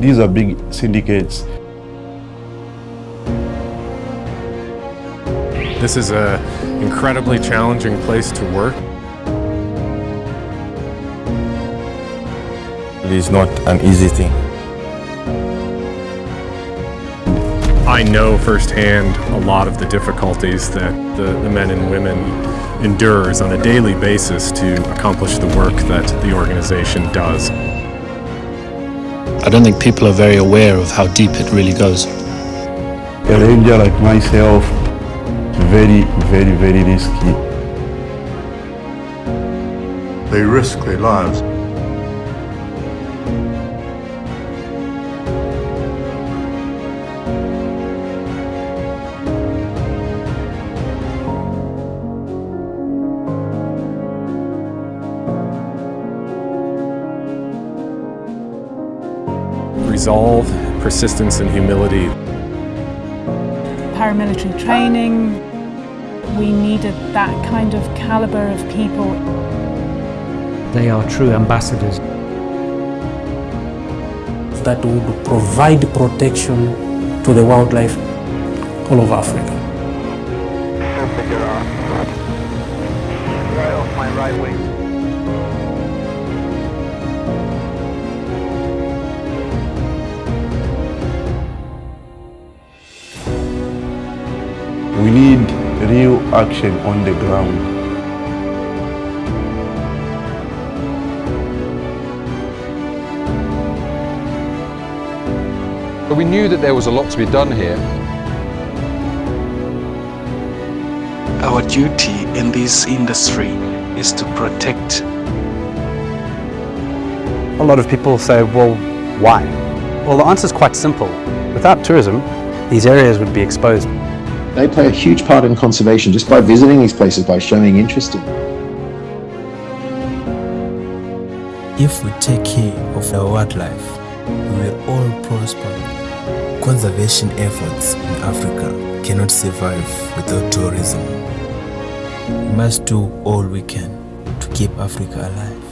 These are big syndicates. This is an incredibly challenging place to work. It is not an easy thing. I know firsthand a lot of the difficulties that the, the men and women endures on a daily basis to accomplish the work that the organization does. I don't think people are very aware of how deep it really goes. A ranger like myself, very, very, very risky. They risk their lives. Resolve, persistence, and humility. Paramilitary training, we needed that kind of caliber of people. They are true ambassadors. That would provide protection to the wildlife all over Africa. We need real action on the ground. But we knew that there was a lot to be done here. Our duty in this industry is to protect. A lot of people say, well, why? Well, the answer is quite simple. Without tourism, these areas would be exposed. They play a huge part in conservation just by visiting these places, by showing interest in them. If we take care of our wildlife, we will all prosper. Conservation efforts in Africa cannot survive without tourism. We must do all we can to keep Africa alive.